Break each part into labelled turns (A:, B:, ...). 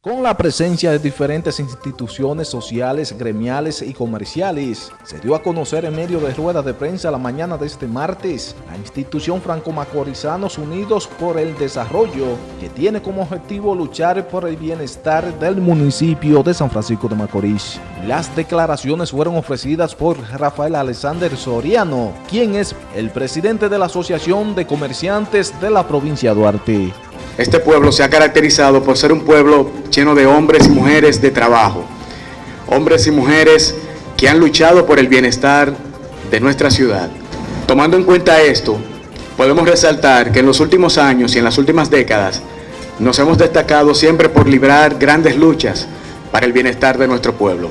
A: Con la presencia de diferentes instituciones sociales, gremiales y comerciales, se dio a conocer en medio de ruedas de prensa la mañana de este martes la institución Franco-Macorizanos Unidos por el Desarrollo, que tiene como objetivo luchar por el bienestar del municipio de San Francisco de Macorís. Las declaraciones fueron ofrecidas por Rafael Alexander Soriano, quien es el presidente de la Asociación de Comerciantes de la provincia de Duarte.
B: Este pueblo se ha caracterizado por ser un pueblo lleno de hombres y mujeres de trabajo, hombres y mujeres que han luchado por el bienestar de nuestra ciudad. Tomando en cuenta esto, podemos resaltar que en los últimos años y en las últimas décadas nos hemos destacado siempre por librar grandes luchas para el bienestar de nuestro pueblo.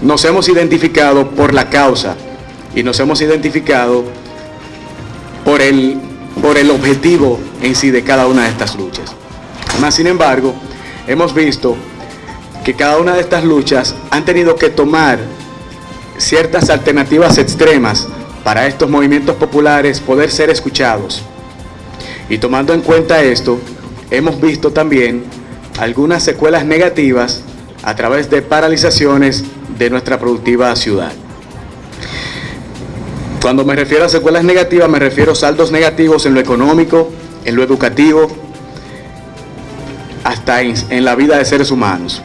B: Nos hemos identificado por la causa y nos hemos identificado por el por el objetivo en sí de cada una de estas luchas. Más sin embargo, hemos visto que cada una de estas luchas han tenido que tomar ciertas alternativas extremas para estos movimientos populares poder ser escuchados. Y tomando en cuenta esto, hemos visto también algunas secuelas negativas a través de paralizaciones de nuestra productiva ciudad. Cuando me refiero a secuelas negativas, me refiero a saldos negativos en lo económico, en lo educativo, hasta en, la vida de seres humanos.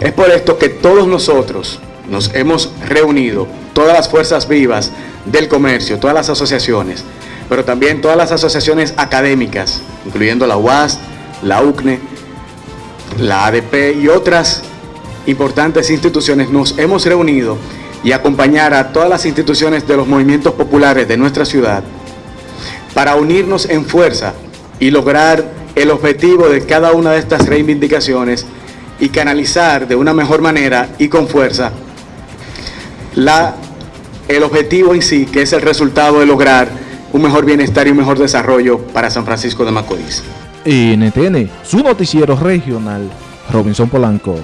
B: Es por esto que todos nosotros nos hemos reunido, todas las fuerzas vivas del comercio, todas las asociaciones, pero también todas las asociaciones académicas, incluyendo la UAS, la UCNE, la ADP y otras importantes instituciones, nos hemos reunido y acompañar a todas las instituciones de los movimientos populares de nuestra ciudad para unirnos en fuerza y lograr el objetivo de cada una de estas reivindicaciones y canalizar de una mejor manera y con fuerza la, el objetivo en sí, que es el resultado de lograr un mejor bienestar y un mejor desarrollo para San Francisco de Macorís.
A: NTN, su noticiero regional, Robinson Polanco.